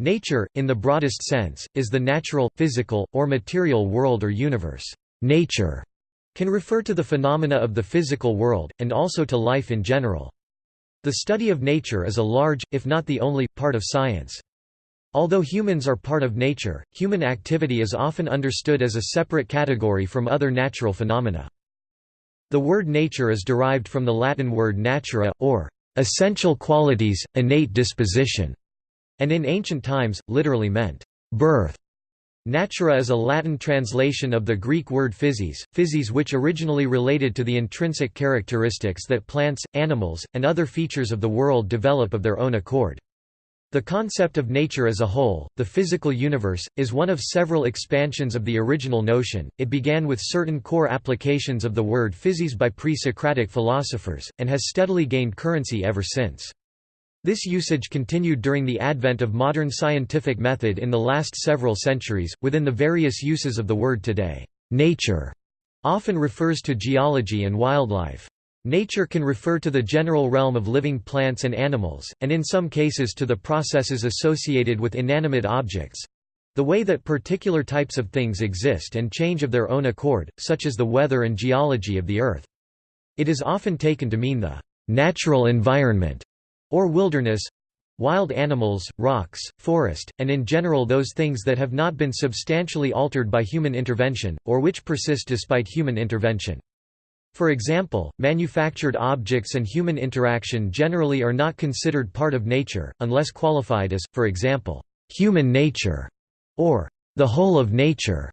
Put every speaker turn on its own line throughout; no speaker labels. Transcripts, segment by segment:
Nature, in the broadest sense, is the natural, physical, or material world or universe. Nature can refer to the phenomena of the physical world, and also to life in general. The study of nature is a large, if not the only, part of science. Although humans are part of nature, human activity is often understood as a separate category from other natural phenomena. The word nature is derived from the Latin word natura, or essential qualities, innate disposition, and in ancient times, literally meant birth. Natura is a Latin translation of the Greek word physis, physis which originally related to the intrinsic characteristics that plants, animals, and other features of the world develop of their own accord. The concept of nature as a whole, the physical universe, is one of several expansions of the original notion. It began with certain core applications of the word physis by pre-Socratic philosophers, and has steadily gained currency ever since. This usage continued during the advent of modern scientific method in the last several centuries. Within the various uses of the word today, nature often refers to geology and wildlife. Nature can refer to the general realm of living plants and animals, and in some cases to the processes associated with inanimate objects—the way that particular types of things exist and change of their own accord, such as the weather and geology of the Earth. It is often taken to mean the natural environment or wilderness wild animals, rocks, forest, and in general those things that have not been substantially altered by human intervention, or which persist despite human intervention. For example, manufactured objects and human interaction generally are not considered part of nature, unless qualified as, for example, human nature, or the whole of nature.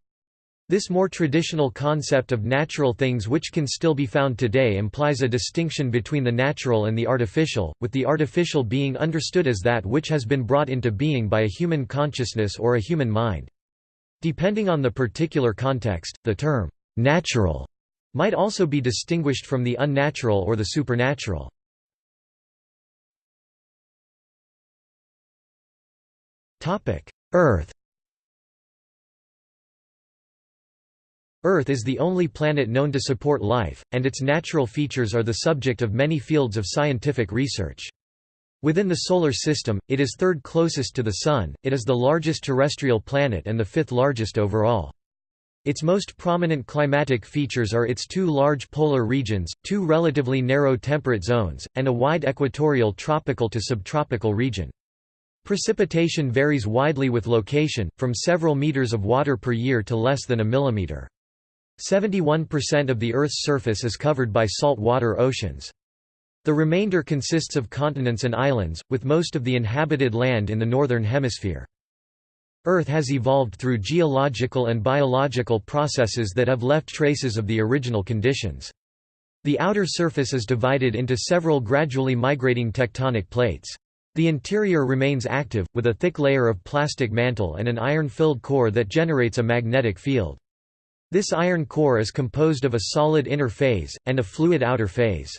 This more traditional concept of natural things which can still be found today implies a distinction between the natural and the artificial, with the artificial being understood as that which has been brought into being by a human consciousness or a human mind. Depending on the particular context, the term, "'natural' might also be distinguished from the unnatural or the supernatural. Earth Earth is the only planet known to support life, and its natural features are the subject of many fields of scientific research. Within the Solar System, it is third closest to the Sun, it is the largest terrestrial planet and the fifth largest overall. Its most prominent climatic features are its two large polar regions, two relatively narrow temperate zones, and a wide equatorial tropical to subtropical region. Precipitation varies widely with location, from several meters of water per year to less than a millimeter. 71% of the Earth's surface is covered by salt water oceans. The remainder consists of continents and islands, with most of the inhabited land in the northern hemisphere. Earth has evolved through geological and biological processes that have left traces of the original conditions. The outer surface is divided into several gradually migrating tectonic plates. The interior remains active, with a thick layer of plastic mantle and an iron-filled core that generates a magnetic field. This iron core is composed of a solid inner phase, and a fluid outer phase.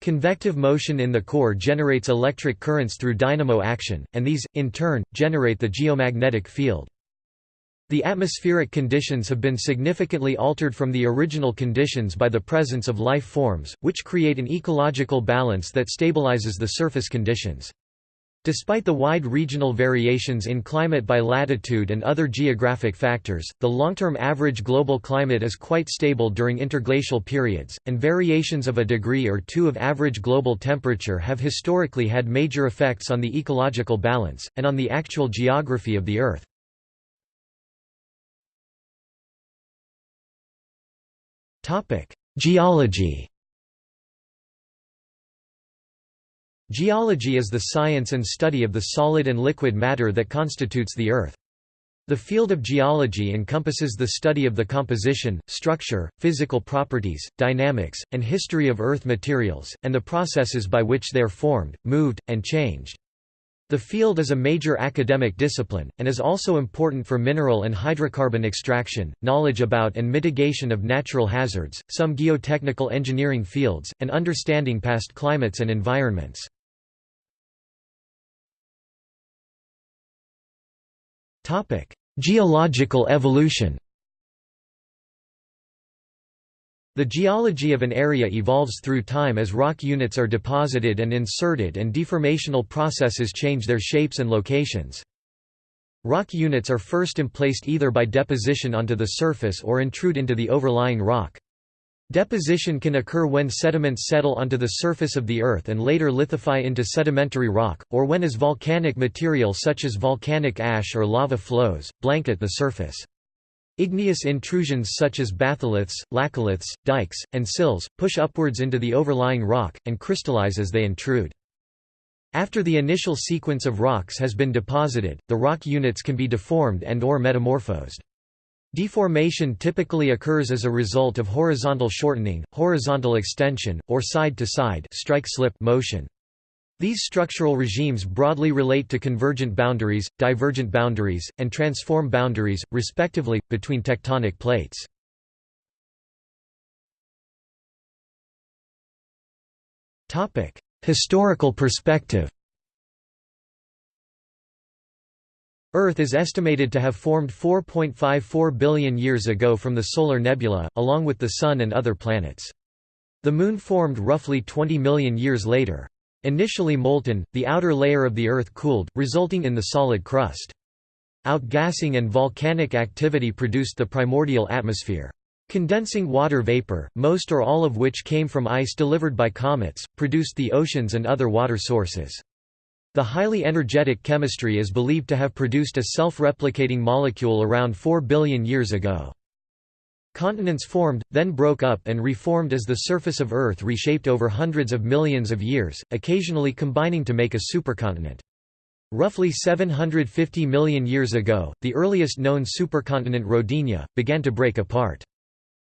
Convective motion in the core generates electric currents through dynamo action, and these, in turn, generate the geomagnetic field. The atmospheric conditions have been significantly altered from the original conditions by the presence of life forms, which create an ecological balance that stabilizes the surface conditions. Despite the wide regional variations in climate by latitude and other geographic factors, the long-term average global climate is quite stable during interglacial periods, and variations of a degree or two of average global temperature have historically had major effects on the ecological balance, and on the actual geography of the Earth. Geology Geology is the science and study of the solid and liquid matter that constitutes the Earth. The field of geology encompasses the study of the composition, structure, physical properties, dynamics, and history of Earth materials, and the processes by which they are formed, moved, and changed. The field is a major academic discipline, and is also important for mineral and hydrocarbon extraction, knowledge about and mitigation of natural hazards, some geotechnical engineering fields, and understanding past climates and environments. Geological evolution The geology of an area evolves through time as rock units are deposited and inserted and deformational processes change their shapes and locations. Rock units are first emplaced either by deposition onto the surface or intrude into the overlying rock. Deposition can occur when sediments settle onto the surface of the Earth and later lithify into sedimentary rock, or when as volcanic material such as volcanic ash or lava flows, blanket the surface. Igneous intrusions such as batholiths, laccoliths, dikes, and sills, push upwards into the overlying rock, and crystallize as they intrude. After the initial sequence of rocks has been deposited, the rock units can be deformed and or metamorphosed. Deformation typically occurs as a result of horizontal shortening, horizontal extension, or side-to-side strike-slip motion. These structural regimes broadly relate to convergent boundaries, divergent boundaries, and transform boundaries, respectively, between tectonic plates. Historical perspective Earth is estimated to have formed 4.54 billion years ago from the solar nebula, along with the Sun and other planets. The Moon formed roughly 20 million years later. Initially molten, the outer layer of the Earth cooled, resulting in the solid crust. Outgassing and volcanic activity produced the primordial atmosphere. Condensing water vapor, most or all of which came from ice delivered by comets, produced the oceans and other water sources. The highly energetic chemistry is believed to have produced a self-replicating molecule around 4 billion years ago. Continents formed, then broke up and reformed as the surface of Earth reshaped over hundreds of millions of years, occasionally combining to make a supercontinent. Roughly 750 million years ago, the earliest known supercontinent Rodinia, began to break apart.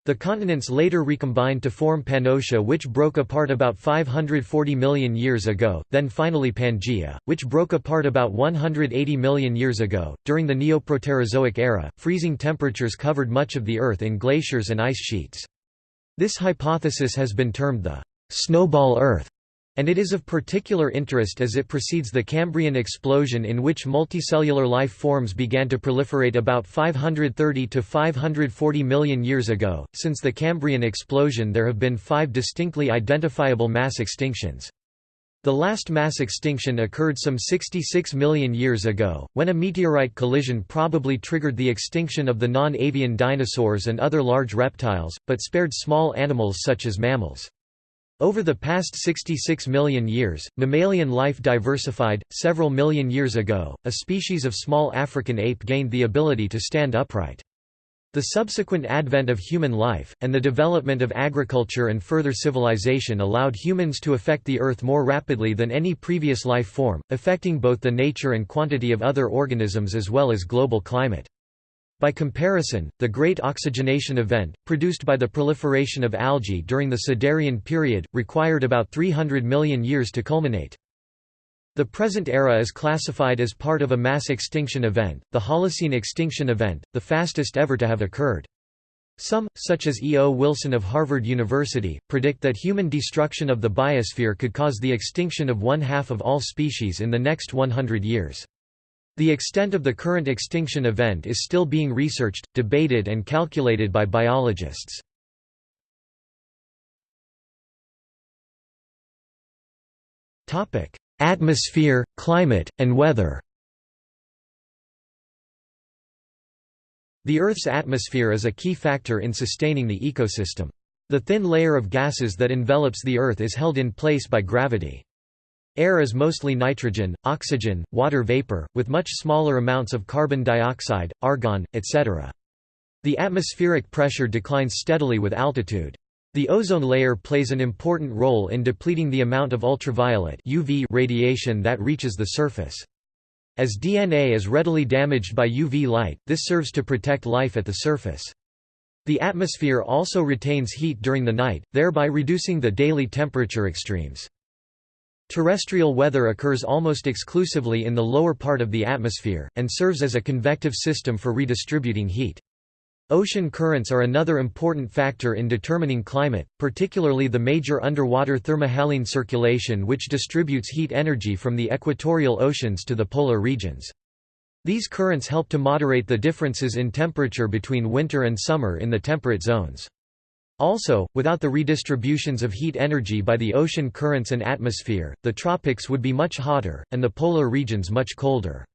The continents later recombined to form Pannotia which broke apart about 540 million years ago, then finally Pangaea, which broke apart about 180 million years ago. During the Neoproterozoic era, freezing temperatures covered much of the Earth in glaciers and ice sheets. This hypothesis has been termed the snowball Earth and it is of particular interest as it precedes the Cambrian explosion in which multicellular life forms began to proliferate about 530 to 540 million years ago. Since the Cambrian explosion, there have been five distinctly identifiable mass extinctions. The last mass extinction occurred some 66 million years ago, when a meteorite collision probably triggered the extinction of the non-avian dinosaurs and other large reptiles, but spared small animals such as mammals. Over the past 66 million years, mammalian life diversified. Several million years ago, a species of small African ape gained the ability to stand upright. The subsequent advent of human life, and the development of agriculture and further civilization allowed humans to affect the Earth more rapidly than any previous life form, affecting both the nature and quantity of other organisms as well as global climate. By comparison, the Great Oxygenation Event, produced by the proliferation of algae during the Siderian period, required about 300 million years to culminate. The present era is classified as part of a mass extinction event, the Holocene extinction event, the fastest ever to have occurred. Some, such as E. O. Wilson of Harvard University, predict that human destruction of the biosphere could cause the extinction of one-half of all species in the next 100 years. The extent of the current extinction event is still being researched, debated and calculated by biologists. Atmosphere, climate, and weather The Earth's atmosphere is a key factor in sustaining the ecosystem. The thin layer of gases that envelops the Earth is held in place by gravity. Air is mostly nitrogen, oxygen, water vapor, with much smaller amounts of carbon dioxide, argon, etc. The atmospheric pressure declines steadily with altitude. The ozone layer plays an important role in depleting the amount of ultraviolet UV radiation that reaches the surface. As DNA is readily damaged by UV light, this serves to protect life at the surface. The atmosphere also retains heat during the night, thereby reducing the daily temperature extremes. Terrestrial weather occurs almost exclusively in the lower part of the atmosphere, and serves as a convective system for redistributing heat. Ocean currents are another important factor in determining climate, particularly the major underwater thermohaline circulation which distributes heat energy from the equatorial oceans to the polar regions. These currents help to moderate the differences in temperature between winter and summer in the temperate zones. Also, without the redistributions of heat energy by the ocean currents and atmosphere, the tropics would be much hotter, and the polar regions much colder.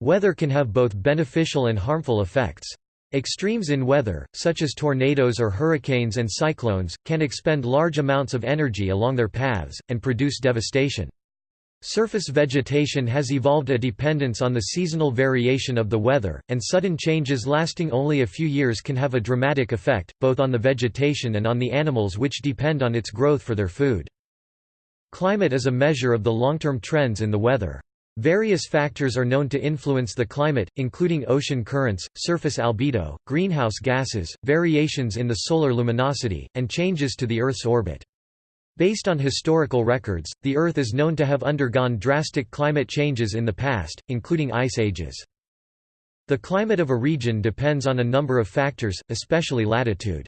Weather can have both beneficial and harmful effects. Extremes in weather, such as tornadoes or hurricanes and cyclones, can expend large amounts of energy along their paths, and produce devastation. Surface vegetation has evolved a dependence on the seasonal variation of the weather, and sudden changes lasting only a few years can have a dramatic effect, both on the vegetation and on the animals which depend on its growth for their food. Climate is a measure of the long-term trends in the weather. Various factors are known to influence the climate, including ocean currents, surface albedo, greenhouse gases, variations in the solar luminosity, and changes to the Earth's orbit. Based on historical records, the Earth is known to have undergone drastic climate changes in the past, including ice ages. The climate of a region depends on a number of factors, especially latitude.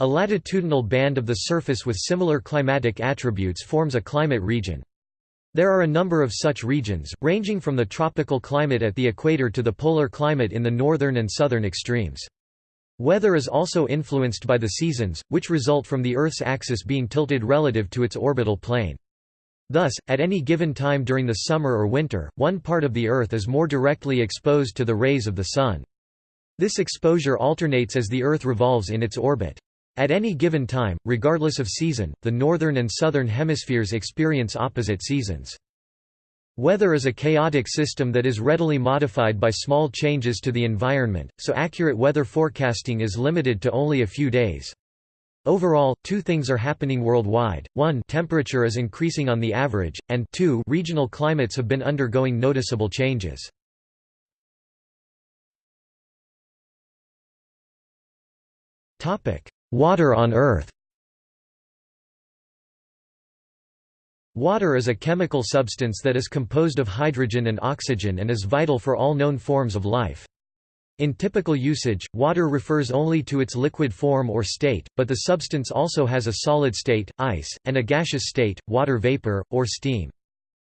A latitudinal band of the surface with similar climatic attributes forms a climate region. There are a number of such regions, ranging from the tropical climate at the equator to the polar climate in the northern and southern extremes. Weather is also influenced by the seasons, which result from the Earth's axis being tilted relative to its orbital plane. Thus, at any given time during the summer or winter, one part of the Earth is more directly exposed to the rays of the Sun. This exposure alternates as the Earth revolves in its orbit. At any given time, regardless of season, the northern and southern hemispheres experience opposite seasons. Weather is a chaotic system that is readily modified by small changes to the environment, so accurate weather forecasting is limited to only a few days. Overall, two things are happening worldwide, one temperature is increasing on the average, and two regional climates have been undergoing noticeable changes. Water on Earth Water is a chemical substance that is composed of hydrogen and oxygen and is vital for all known forms of life. In typical usage, water refers only to its liquid form or state, but the substance also has a solid state, ice, and a gaseous state, water vapor, or steam.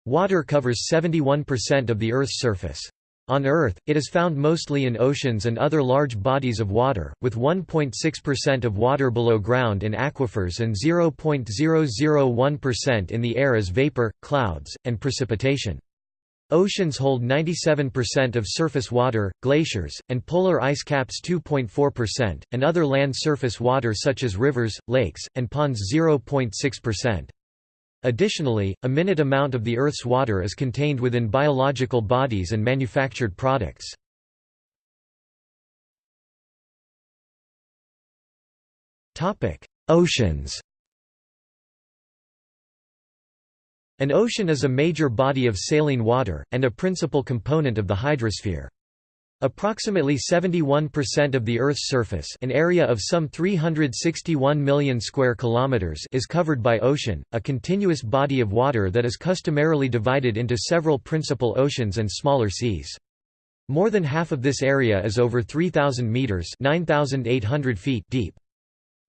Water covers 71% of the Earth's surface. On Earth, it is found mostly in oceans and other large bodies of water, with 1.6% of water below ground in aquifers and 0.001% in the air as vapor, clouds, and precipitation. Oceans hold 97% of surface water, glaciers, and polar ice caps 2.4%, and other land surface water such as rivers, lakes, and ponds 0.6%. Additionally, a minute amount of the Earth's water is contained within biological bodies and manufactured products. Oceans An ocean is a major body of saline water, and a principal component of the hydrosphere. Approximately 71% of the Earth's surface, an area of some 361 million square kilometers, is covered by ocean, a continuous body of water that is customarily divided into several principal oceans and smaller seas. More than half of this area is over 3000 meters, 9800 feet deep.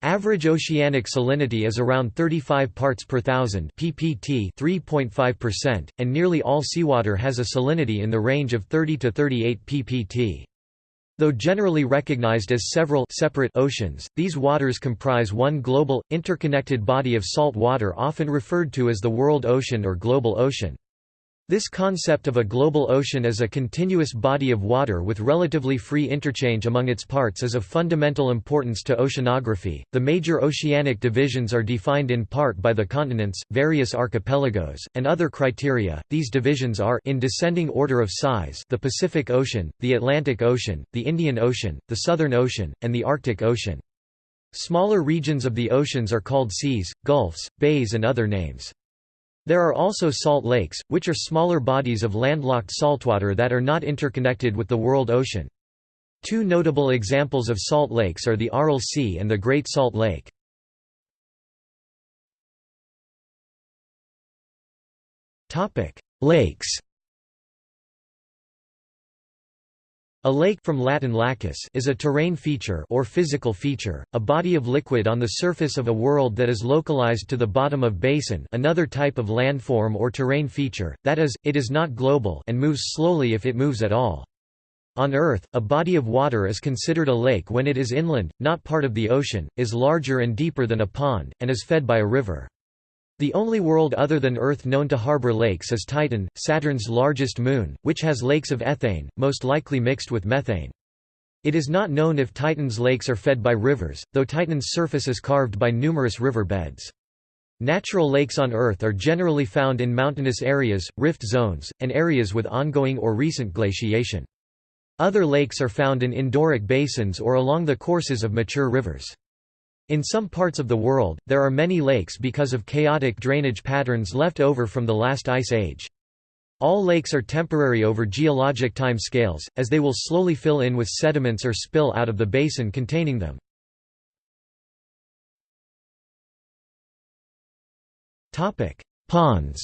Average oceanic salinity is around 35 parts per thousand ppt 3.5%, and nearly all seawater has a salinity in the range of 30 to 38 ppt. Though generally recognized as several separate oceans, these waters comprise one global, interconnected body of salt water often referred to as the world ocean or global ocean. This concept of a global ocean as a continuous body of water with relatively free interchange among its parts is of fundamental importance to oceanography. The major oceanic divisions are defined in part by the continents, various archipelagos, and other criteria. These divisions are in descending order of size: the Pacific Ocean, the Atlantic Ocean, the Indian Ocean, the Southern Ocean, and the Arctic Ocean. Smaller regions of the oceans are called seas, gulfs, bays and other names. There are also salt lakes, which are smaller bodies of landlocked saltwater that are not interconnected with the world ocean. Two notable examples of salt lakes are the Aral Sea and the Great Salt Lake. Lakes A lake from Latin lacus is a terrain feature or physical feature, a body of liquid on the surface of a world that is localized to the bottom of basin another type of landform or terrain feature, that is, it is not global and moves slowly if it moves at all. On Earth, a body of water is considered a lake when it is inland, not part of the ocean, is larger and deeper than a pond, and is fed by a river. The only world other than Earth known to harbor lakes is Titan, Saturn's largest moon, which has lakes of ethane, most likely mixed with methane. It is not known if Titan's lakes are fed by rivers, though Titan's surface is carved by numerous river beds. Natural lakes on Earth are generally found in mountainous areas, rift zones, and areas with ongoing or recent glaciation. Other lakes are found in endorheic basins or along the courses of mature rivers. In some parts of the world, there are many lakes because of chaotic drainage patterns left over from the last ice age. All lakes are temporary over geologic time scales, as they will slowly fill in with sediments or spill out of the basin containing them. Ponds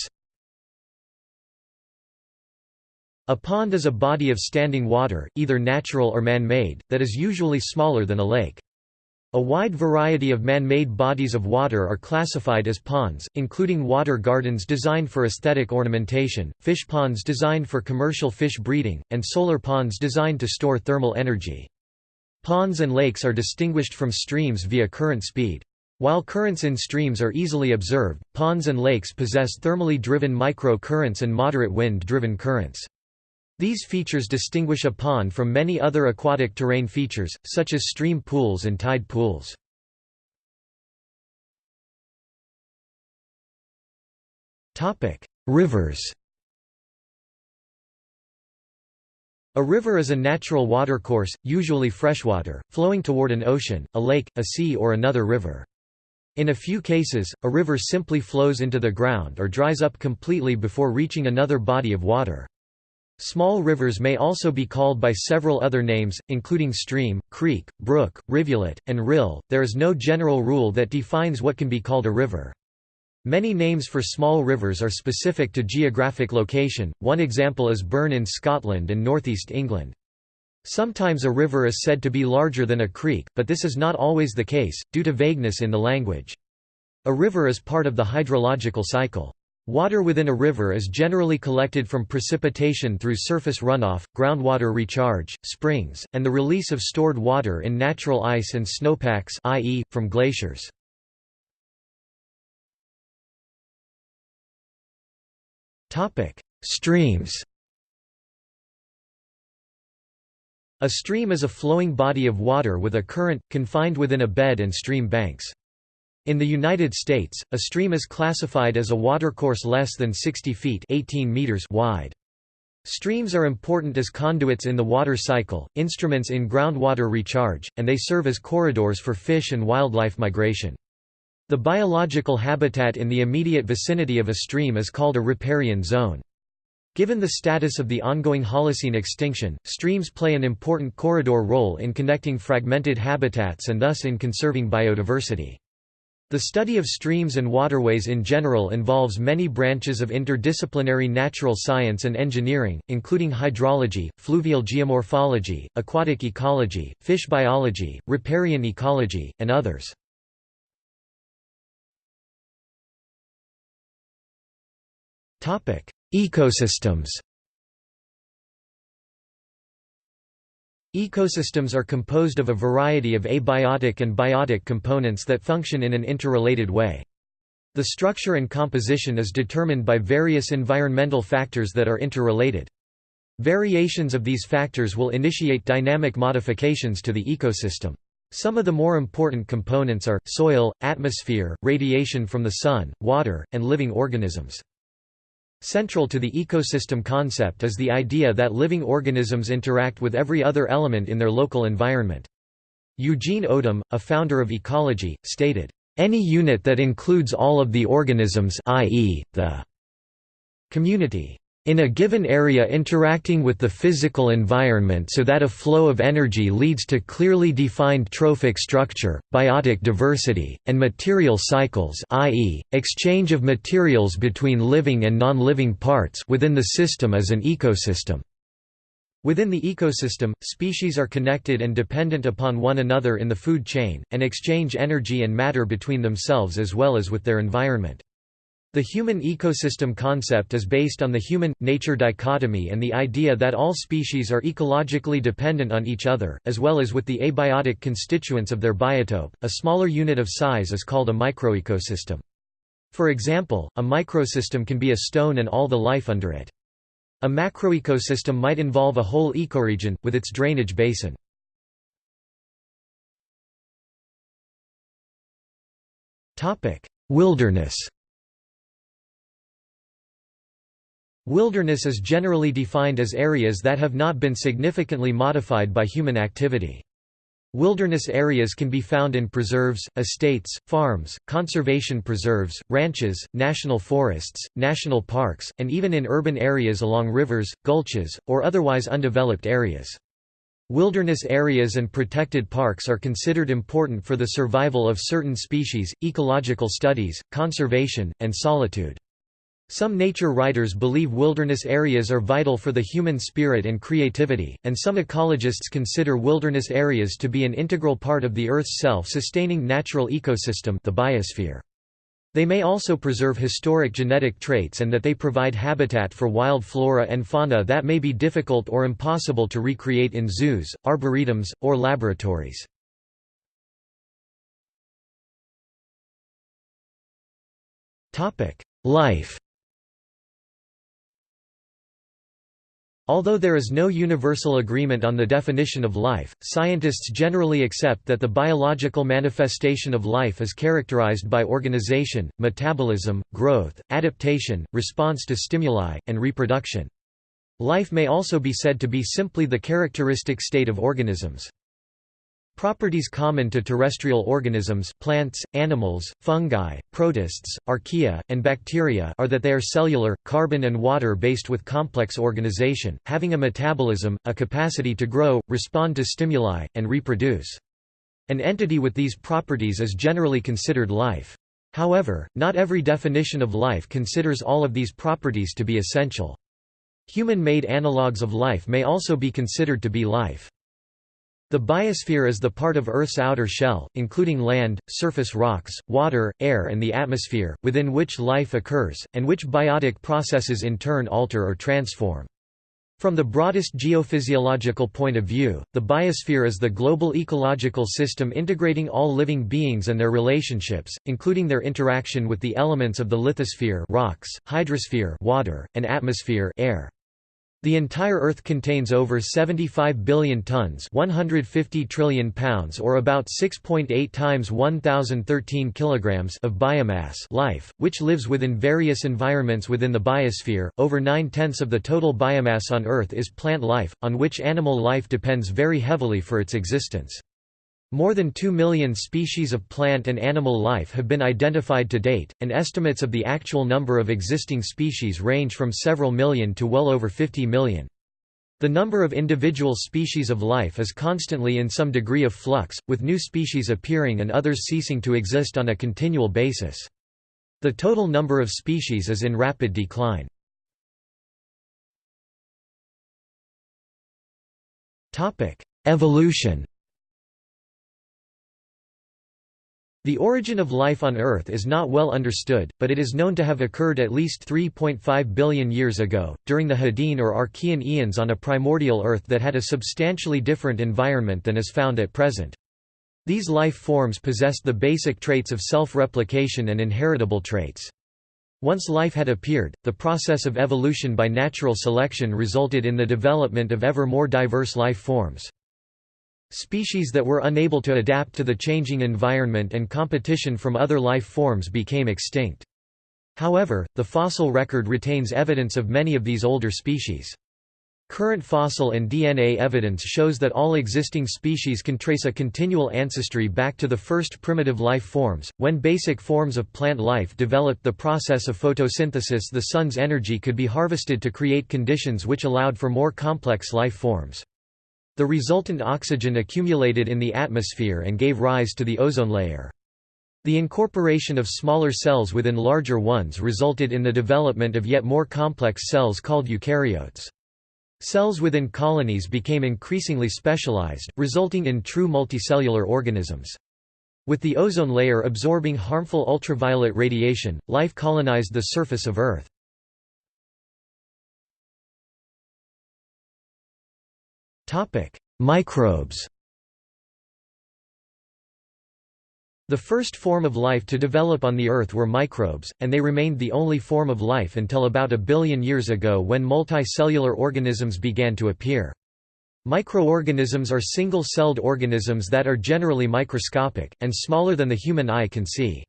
A pond is a body of standing water, either natural or man-made, that is usually smaller than a lake. A wide variety of man-made bodies of water are classified as ponds, including water gardens designed for aesthetic ornamentation, fish ponds designed for commercial fish breeding, and solar ponds designed to store thermal energy. Ponds and lakes are distinguished from streams via current speed. While currents in streams are easily observed, ponds and lakes possess thermally driven micro-currents and moderate wind-driven currents. These features distinguish a pond from many other aquatic terrain features, such as stream pools and tide pools. Rivers A river is a natural watercourse, usually freshwater, flowing toward an ocean, a lake, a sea or another river. In a few cases, a river simply flows into the ground or dries up completely before reaching another body of water. Small rivers may also be called by several other names, including stream, creek, brook, rivulet, and rill. There is no general rule that defines what can be called a river. Many names for small rivers are specific to geographic location, one example is Burn in Scotland and northeast England. Sometimes a river is said to be larger than a creek, but this is not always the case, due to vagueness in the language. A river is part of the hydrological cycle. Water within a river is generally collected from precipitation through surface runoff, groundwater recharge, springs, and the release of stored water in natural ice and snowpacks i.e., from glaciers. Streams A stream is a flowing body of water with a current, confined within a bed and stream banks. In the United States, a stream is classified as a watercourse less than 60 feet 18 meters wide. Streams are important as conduits in the water cycle, instruments in groundwater recharge, and they serve as corridors for fish and wildlife migration. The biological habitat in the immediate vicinity of a stream is called a riparian zone. Given the status of the ongoing Holocene extinction, streams play an important corridor role in connecting fragmented habitats and thus in conserving biodiversity. The study of streams and waterways in general involves many branches of interdisciplinary natural science and engineering, including hydrology, fluvial geomorphology, aquatic ecology, fish biology, riparian ecology, and others. Ecosystems Ecosystems are composed of a variety of abiotic and biotic components that function in an interrelated way. The structure and composition is determined by various environmental factors that are interrelated. Variations of these factors will initiate dynamic modifications to the ecosystem. Some of the more important components are, soil, atmosphere, radiation from the sun, water, and living organisms. Central to the ecosystem concept is the idea that living organisms interact with every other element in their local environment. Eugene Odum, a founder of ecology, stated, "...any unit that includes all of the organisms i.e., the community in a given area interacting with the physical environment so that a flow of energy leads to clearly defined trophic structure, biotic diversity, and material cycles i.e., exchange of materials between living and non-living parts within the system as an ecosystem. Within the ecosystem, species are connected and dependent upon one another in the food chain, and exchange energy and matter between themselves as well as with their environment. The human ecosystem concept is based on the human-nature dichotomy and the idea that all species are ecologically dependent on each other, as well as with the abiotic constituents of their biotope. A smaller unit of size is called a microecosystem. For example, a microsystem can be a stone and all the life under it. A macroecosystem might involve a whole ecoregion, with its drainage basin. Wilderness Wilderness is generally defined as areas that have not been significantly modified by human activity. Wilderness areas can be found in preserves, estates, farms, conservation preserves, ranches, national forests, national parks, and even in urban areas along rivers, gulches, or otherwise undeveloped areas. Wilderness areas and protected parks are considered important for the survival of certain species, ecological studies, conservation, and solitude. Some nature writers believe wilderness areas are vital for the human spirit and creativity, and some ecologists consider wilderness areas to be an integral part of the Earth's self-sustaining natural ecosystem the biosphere. They may also preserve historic genetic traits and that they provide habitat for wild flora and fauna that may be difficult or impossible to recreate in zoos, arboretums, or laboratories. Life Although there is no universal agreement on the definition of life, scientists generally accept that the biological manifestation of life is characterized by organization, metabolism, growth, adaptation, response to stimuli, and reproduction. Life may also be said to be simply the characteristic state of organisms. Properties common to terrestrial organisms plants, animals, fungi, protists, archaea, and bacteria are that they are cellular, carbon and water-based with complex organization, having a metabolism, a capacity to grow, respond to stimuli, and reproduce. An entity with these properties is generally considered life. However, not every definition of life considers all of these properties to be essential. Human-made analogues of life may also be considered to be life. The biosphere is the part of Earth's outer shell, including land, surface rocks, water, air and the atmosphere, within which life occurs, and which biotic processes in turn alter or transform. From the broadest geophysiological point of view, the biosphere is the global ecological system integrating all living beings and their relationships, including their interaction with the elements of the lithosphere rocks, hydrosphere water, and atmosphere air. The entire Earth contains over 75 billion tons 150 trillion pounds or about 6.8 times 1013 kilograms of biomass life, which lives within various environments within the biosphere. Over nine-tenths of the total biomass on Earth is plant life, on which animal life depends very heavily for its existence. More than 2 million species of plant and animal life have been identified to date, and estimates of the actual number of existing species range from several million to well over 50 million. The number of individual species of life is constantly in some degree of flux, with new species appearing and others ceasing to exist on a continual basis. The total number of species is in rapid decline. Evolution The origin of life on Earth is not well understood, but it is known to have occurred at least 3.5 billion years ago, during the Hadean or Archean eons on a primordial Earth that had a substantially different environment than is found at present. These life forms possessed the basic traits of self-replication and inheritable traits. Once life had appeared, the process of evolution by natural selection resulted in the development of ever more diverse life forms. Species that were unable to adapt to the changing environment and competition from other life forms became extinct. However, the fossil record retains evidence of many of these older species. Current fossil and DNA evidence shows that all existing species can trace a continual ancestry back to the first primitive life forms. When basic forms of plant life developed the process of photosynthesis, the sun's energy could be harvested to create conditions which allowed for more complex life forms. The resultant oxygen accumulated in the atmosphere and gave rise to the ozone layer. The incorporation of smaller cells within larger ones resulted in the development of yet more complex cells called eukaryotes. Cells within colonies became increasingly specialized, resulting in true multicellular organisms. With the ozone layer absorbing harmful ultraviolet radiation, life colonized the surface of Earth. Topic: Microbes. The first form of life to develop on the Earth were microbes, and they remained the only form of life until about a billion years ago when multicellular organisms began to appear. Microorganisms are single-celled organisms that are generally microscopic, and smaller than the human eye can see.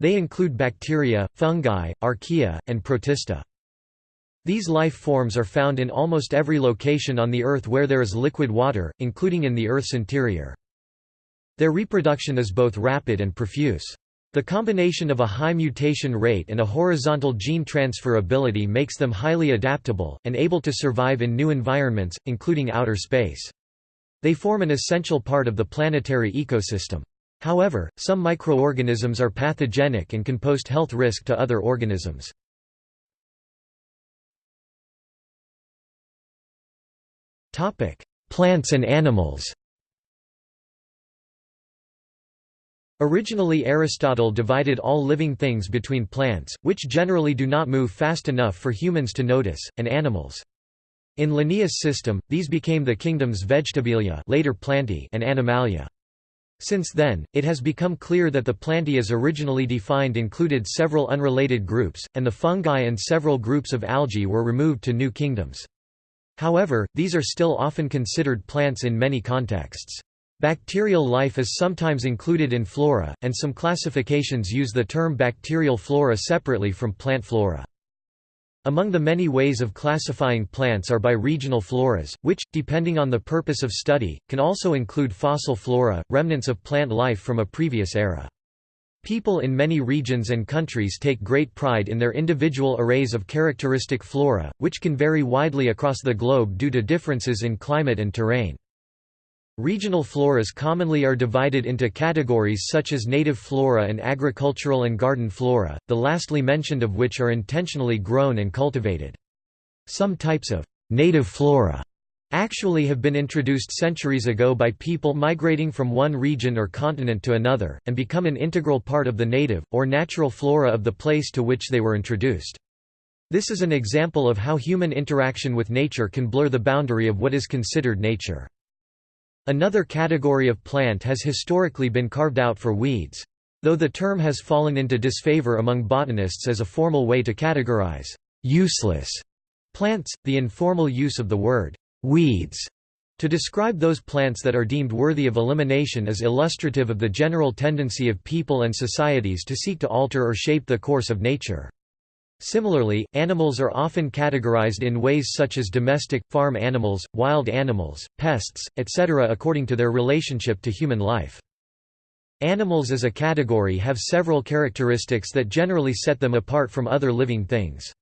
They include bacteria, fungi, archaea, and protista. These life forms are found in almost every location on the Earth where there is liquid water, including in the Earth's interior. Their reproduction is both rapid and profuse. The combination of a high mutation rate and a horizontal gene transfer ability makes them highly adaptable, and able to survive in new environments, including outer space. They form an essential part of the planetary ecosystem. However, some microorganisms are pathogenic and can pose health risk to other organisms. Plants and animals Originally Aristotle divided all living things between plants, which generally do not move fast enough for humans to notice, and animals. In Linnaeus' system, these became the kingdoms Vegetabilia later Plantae and Animalia. Since then, it has become clear that the Plantae as originally defined included several unrelated groups, and the fungi and several groups of algae were removed to new kingdoms. However, these are still often considered plants in many contexts. Bacterial life is sometimes included in flora, and some classifications use the term bacterial flora separately from plant flora. Among the many ways of classifying plants are by regional floras, which, depending on the purpose of study, can also include fossil flora, remnants of plant life from a previous era. People in many regions and countries take great pride in their individual arrays of characteristic flora, which can vary widely across the globe due to differences in climate and terrain. Regional floras commonly are divided into categories such as native flora and agricultural and garden flora, the lastly mentioned of which are intentionally grown and cultivated. Some types of native flora actually have been introduced centuries ago by people migrating from one region or continent to another, and become an integral part of the native, or natural flora of the place to which they were introduced. This is an example of how human interaction with nature can blur the boundary of what is considered nature. Another category of plant has historically been carved out for weeds. Though the term has fallen into disfavor among botanists as a formal way to categorize useless plants, the informal use of the word weeds to describe those plants that are deemed worthy of elimination is illustrative of the general tendency of people and societies to seek to alter or shape the course of nature. Similarly, animals are often categorized in ways such as domestic, farm animals, wild animals, pests, etc. according to their relationship to human life. Animals as a category have several characteristics that generally set them apart from other living things.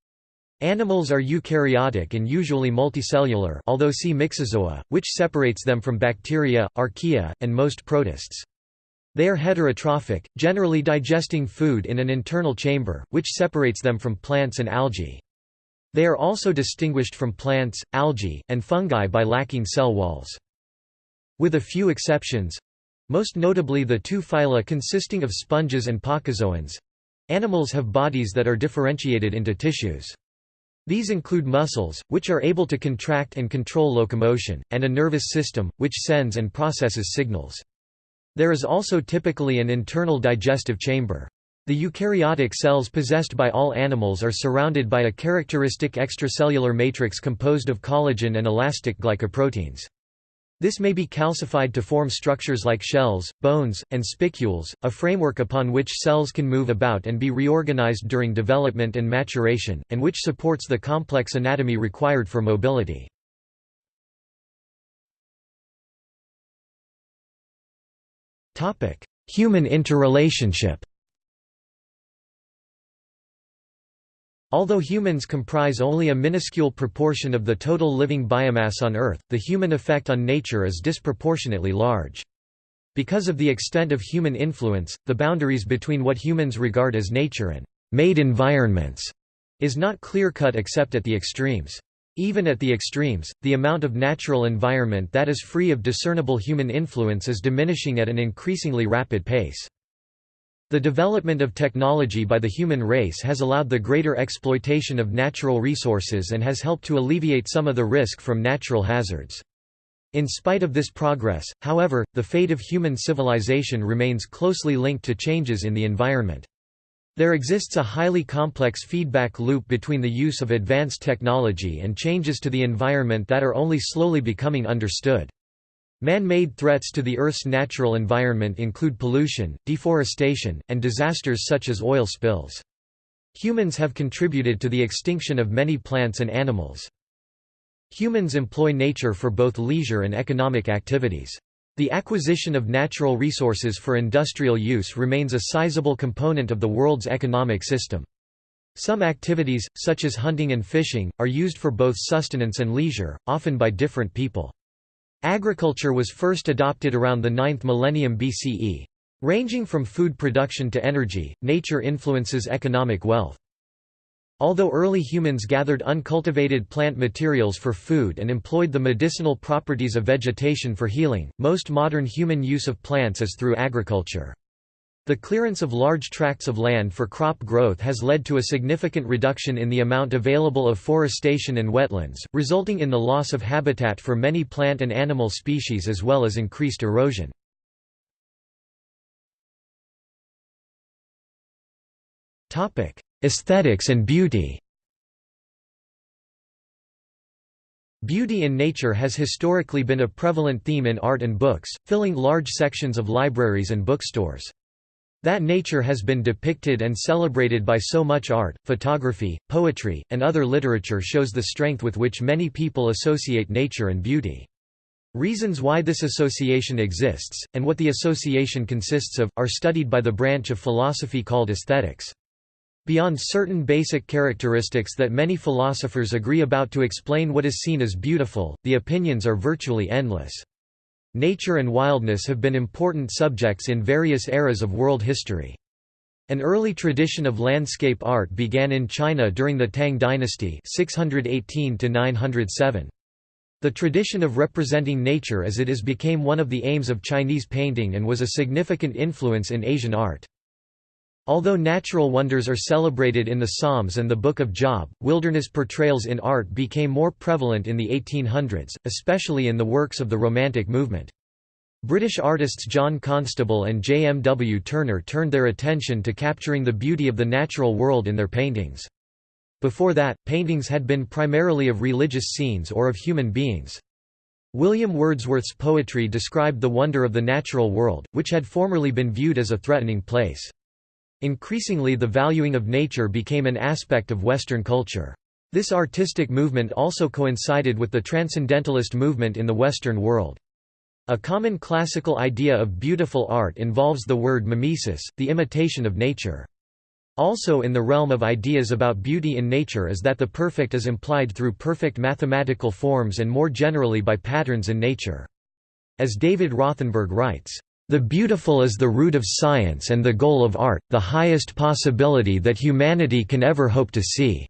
Animals are eukaryotic and usually multicellular although see myxozoa, which separates them from bacteria, archaea, and most protists. They are heterotrophic, generally digesting food in an internal chamber, which separates them from plants and algae. They are also distinguished from plants, algae, and fungi by lacking cell walls. With a few exceptions—most notably the two phyla consisting of sponges and placozoans—animals have bodies that are differentiated into tissues. These include muscles, which are able to contract and control locomotion, and a nervous system, which sends and processes signals. There is also typically an internal digestive chamber. The eukaryotic cells possessed by all animals are surrounded by a characteristic extracellular matrix composed of collagen and elastic glycoproteins. This may be calcified to form structures like shells, bones, and spicules, a framework upon which cells can move about and be reorganized during development and maturation, and which supports the complex anatomy required for mobility. Human interrelationship Although humans comprise only a minuscule proportion of the total living biomass on Earth, the human effect on nature is disproportionately large. Because of the extent of human influence, the boundaries between what humans regard as nature and made environments is not clear-cut except at the extremes. Even at the extremes, the amount of natural environment that is free of discernible human influence is diminishing at an increasingly rapid pace. The development of technology by the human race has allowed the greater exploitation of natural resources and has helped to alleviate some of the risk from natural hazards. In spite of this progress, however, the fate of human civilization remains closely linked to changes in the environment. There exists a highly complex feedback loop between the use of advanced technology and changes to the environment that are only slowly becoming understood. Man-made threats to the Earth's natural environment include pollution, deforestation, and disasters such as oil spills. Humans have contributed to the extinction of many plants and animals. Humans employ nature for both leisure and economic activities. The acquisition of natural resources for industrial use remains a sizable component of the world's economic system. Some activities, such as hunting and fishing, are used for both sustenance and leisure, often by different people. Agriculture was first adopted around the 9th millennium BCE. Ranging from food production to energy, nature influences economic wealth. Although early humans gathered uncultivated plant materials for food and employed the medicinal properties of vegetation for healing, most modern human use of plants is through agriculture. The clearance of large tracts of land for crop growth has led to a significant reduction in the amount available of forestation and wetlands, resulting in the loss of habitat for many plant and animal species as well as increased erosion. Aesthetics and beauty Beauty in nature has historically been a prevalent theme in art and books, filling large sections of libraries and bookstores. That nature has been depicted and celebrated by so much art, photography, poetry, and other literature shows the strength with which many people associate nature and beauty. Reasons why this association exists, and what the association consists of, are studied by the branch of philosophy called aesthetics. Beyond certain basic characteristics that many philosophers agree about to explain what is seen as beautiful, the opinions are virtually endless. Nature and wildness have been important subjects in various eras of world history. An early tradition of landscape art began in China during the Tang dynasty 618 -907. The tradition of representing nature as it is became one of the aims of Chinese painting and was a significant influence in Asian art. Although natural wonders are celebrated in the Psalms and the Book of Job, wilderness portrayals in art became more prevalent in the 1800s, especially in the works of the Romantic movement. British artists John Constable and J. M. W. Turner turned their attention to capturing the beauty of the natural world in their paintings. Before that, paintings had been primarily of religious scenes or of human beings. William Wordsworth's poetry described the wonder of the natural world, which had formerly been viewed as a threatening place. Increasingly the valuing of nature became an aspect of Western culture. This artistic movement also coincided with the Transcendentalist movement in the Western world. A common classical idea of beautiful art involves the word mimesis, the imitation of nature. Also in the realm of ideas about beauty in nature is that the perfect is implied through perfect mathematical forms and more generally by patterns in nature. As David Rothenberg writes, the beautiful is the root of science and the goal of art, the highest possibility that humanity can ever hope to see.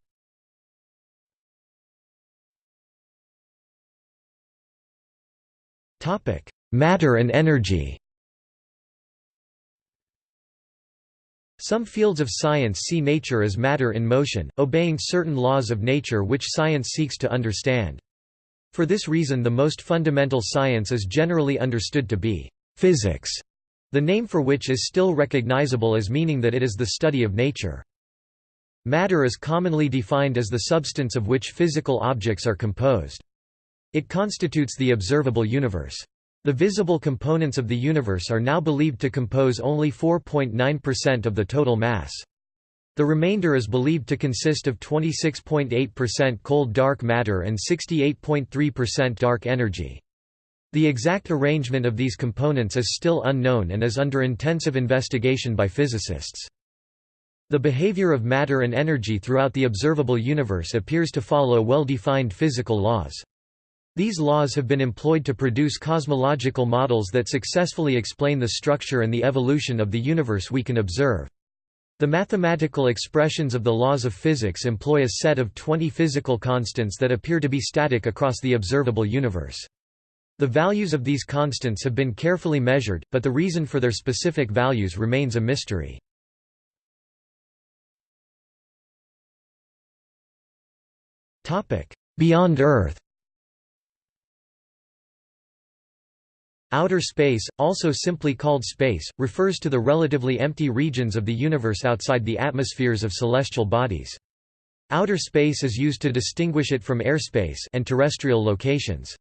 Matter and energy Some fields of science see nature as matter in motion, obeying certain laws of nature which science seeks to understand. For this reason the most fundamental science is generally understood to be physics, the name for which is still recognizable as meaning that it is the study of nature. Matter is commonly defined as the substance of which physical objects are composed. It constitutes the observable universe. The visible components of the universe are now believed to compose only 4.9% of the total mass. The remainder is believed to consist of 26.8% cold dark matter and 68.3% dark energy. The exact arrangement of these components is still unknown and is under intensive investigation by physicists. The behavior of matter and energy throughout the observable universe appears to follow well-defined physical laws. These laws have been employed to produce cosmological models that successfully explain the structure and the evolution of the universe we can observe. The mathematical expressions of the laws of physics employ a set of 20 physical constants that appear to be static across the observable universe. The values of these constants have been carefully measured, but the reason for their specific values remains a mystery. Beyond Earth Outer space, also simply called space, refers to the relatively empty regions of the universe outside the atmospheres of celestial bodies. Outer space is used to distinguish it from airspace and terrestrial locations.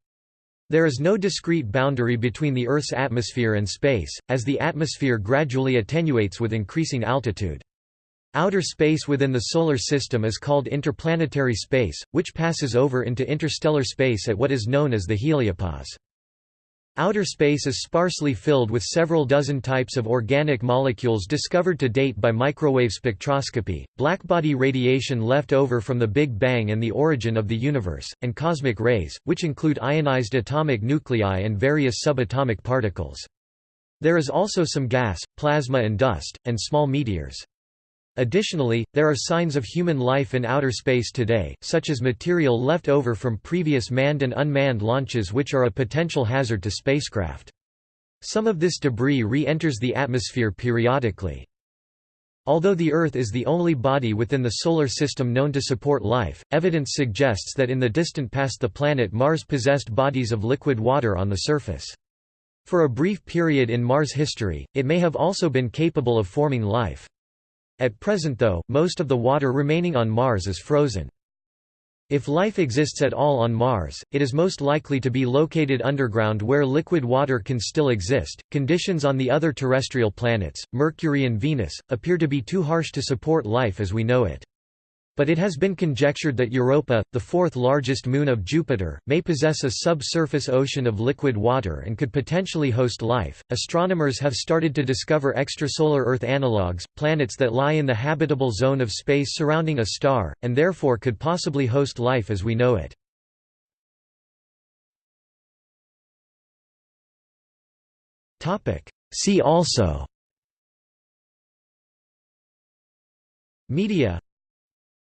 There is no discrete boundary between the Earth's atmosphere and space, as the atmosphere gradually attenuates with increasing altitude. Outer space within the Solar System is called interplanetary space, which passes over into interstellar space at what is known as the heliopause. Outer space is sparsely filled with several dozen types of organic molecules discovered to date by microwave spectroscopy, blackbody radiation left over from the Big Bang and the origin of the universe, and cosmic rays, which include ionized atomic nuclei and various subatomic particles. There is also some gas, plasma and dust, and small meteors. Additionally, there are signs of human life in outer space today, such as material left over from previous manned and unmanned launches which are a potential hazard to spacecraft. Some of this debris re-enters the atmosphere periodically. Although the Earth is the only body within the Solar System known to support life, evidence suggests that in the distant past the planet Mars possessed bodies of liquid water on the surface. For a brief period in Mars' history, it may have also been capable of forming life. At present though, most of the water remaining on Mars is frozen. If life exists at all on Mars, it is most likely to be located underground where liquid water can still exist. Conditions on the other terrestrial planets, Mercury and Venus, appear to be too harsh to support life as we know it. But it has been conjectured that Europa, the fourth largest moon of Jupiter, may possess a subsurface ocean of liquid water and could potentially host life. Astronomers have started to discover extrasolar Earth analogues, planets that lie in the habitable zone of space surrounding a star, and therefore could possibly host life as we know it. See also Media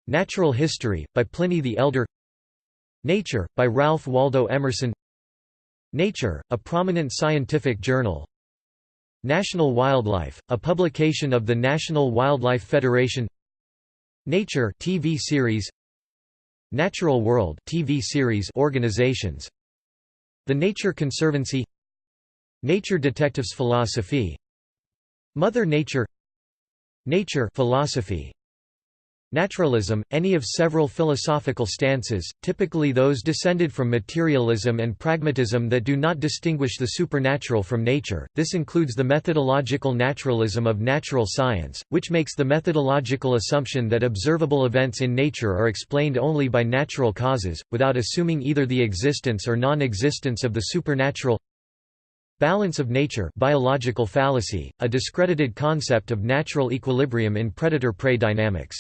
Natural History, by Pliny the Elder. Nature, by Ralph Waldo Emerson. Nature, a prominent scientific journal. National Wildlife, a publication of the National Wildlife Federation. Nature TV series. Natural World TV series organizations. The Nature Conservancy. Nature Detectives Philosophy. Mother Nature. Nature philosophy Naturalism, any of several philosophical stances, typically those descended from materialism and pragmatism that do not distinguish the supernatural from nature, this includes the methodological naturalism of natural science, which makes the methodological assumption that observable events in nature are explained only by natural causes, without assuming either the existence or non-existence of the supernatural Balance of nature biological fallacy, a discredited concept of natural equilibrium in predator-prey dynamics.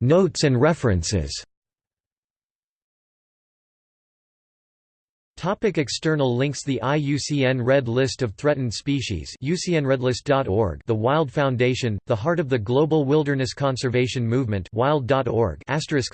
Notes and references Topic external links The IUCN Red List of Threatened Species UCNRedlist.org The Wild Foundation, the heart of the global wilderness conservation movement wild.org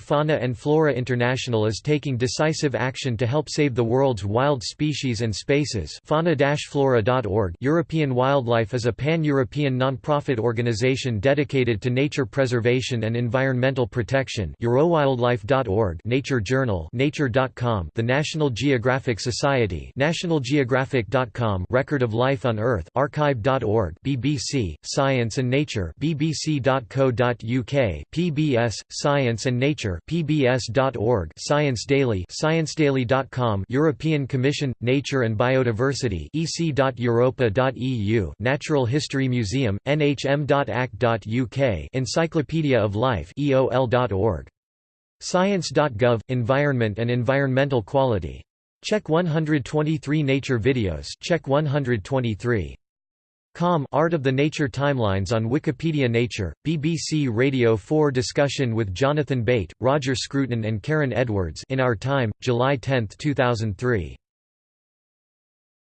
Fauna and Flora International is taking decisive action to help save the world's wild species and spaces fauna-flora.org European Wildlife is a pan-European non-profit organization dedicated to nature preservation and environmental protection Eurowildlife.org Nature Journal Nature.com The National Geographic Geographic Society nationalgeographic.com Record of Life on Earth archive.org BBC Science and Nature bbc.co.uk PBS Science and Nature pbs.org Science Daily sciencedaily.com European Commission Nature and Biodiversity ec.europa.eu Natural History Museum nhm.ac.uk Encyclopedia of Life eol.org Science.gov – Environment and environmental quality Check 123 Nature videos check 123. Com Art of the Nature Timelines on Wikipedia Nature, BBC Radio 4 discussion with Jonathan Bate, Roger Scruton and Karen Edwards in Our Time, July 10, 2003.